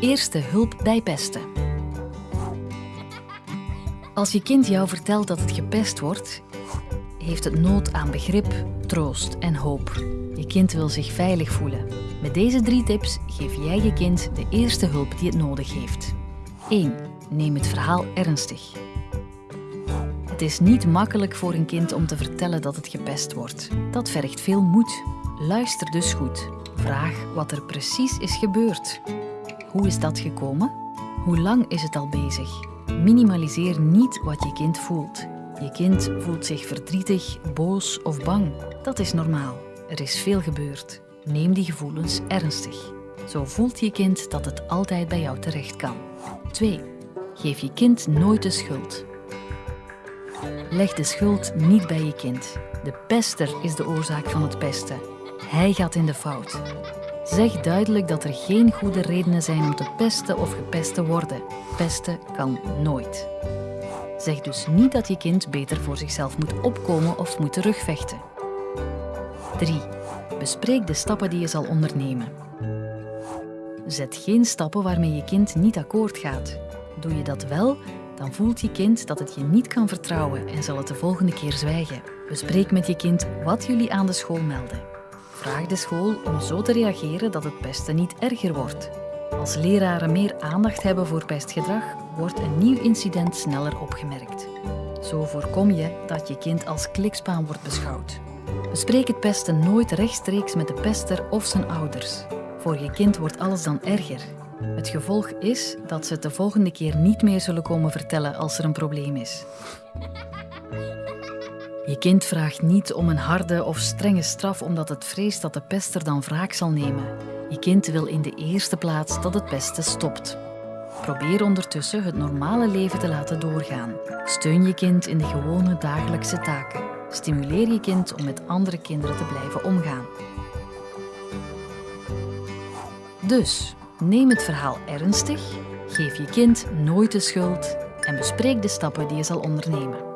eerste hulp bij pesten. Als je kind jou vertelt dat het gepest wordt, heeft het nood aan begrip, troost en hoop. Je kind wil zich veilig voelen. Met deze drie tips geef jij je kind de eerste hulp die het nodig heeft. 1. Neem het verhaal ernstig. Het is niet makkelijk voor een kind om te vertellen dat het gepest wordt. Dat vergt veel moed. Luister dus goed. Vraag wat er precies is gebeurd. Hoe is dat gekomen? Hoe lang is het al bezig? Minimaliseer niet wat je kind voelt. Je kind voelt zich verdrietig, boos of bang. Dat is normaal. Er is veel gebeurd. Neem die gevoelens ernstig. Zo voelt je kind dat het altijd bij jou terecht kan. 2. Geef je kind nooit de schuld. Leg de schuld niet bij je kind. De pester is de oorzaak van het pesten. Hij gaat in de fout. Zeg duidelijk dat er geen goede redenen zijn om te pesten of gepest te worden. Pesten kan nooit. Zeg dus niet dat je kind beter voor zichzelf moet opkomen of moet terugvechten. 3. Bespreek de stappen die je zal ondernemen. Zet geen stappen waarmee je kind niet akkoord gaat. Doe je dat wel, dan voelt je kind dat het je niet kan vertrouwen en zal het de volgende keer zwijgen. Bespreek met je kind wat jullie aan de school melden. Vraag de school om zo te reageren dat het pesten niet erger wordt. Als leraren meer aandacht hebben voor pestgedrag, wordt een nieuw incident sneller opgemerkt. Zo voorkom je dat je kind als klikspaan wordt beschouwd. Bespreek het pesten nooit rechtstreeks met de pester of zijn ouders. Voor je kind wordt alles dan erger. Het gevolg is dat ze het de volgende keer niet meer zullen komen vertellen als er een probleem is. Je kind vraagt niet om een harde of strenge straf omdat het vreest dat de pester dan wraak zal nemen. Je kind wil in de eerste plaats dat het pesten stopt. Probeer ondertussen het normale leven te laten doorgaan. Steun je kind in de gewone dagelijkse taken. Stimuleer je kind om met andere kinderen te blijven omgaan. Dus, neem het verhaal ernstig, geef je kind nooit de schuld en bespreek de stappen die je zal ondernemen.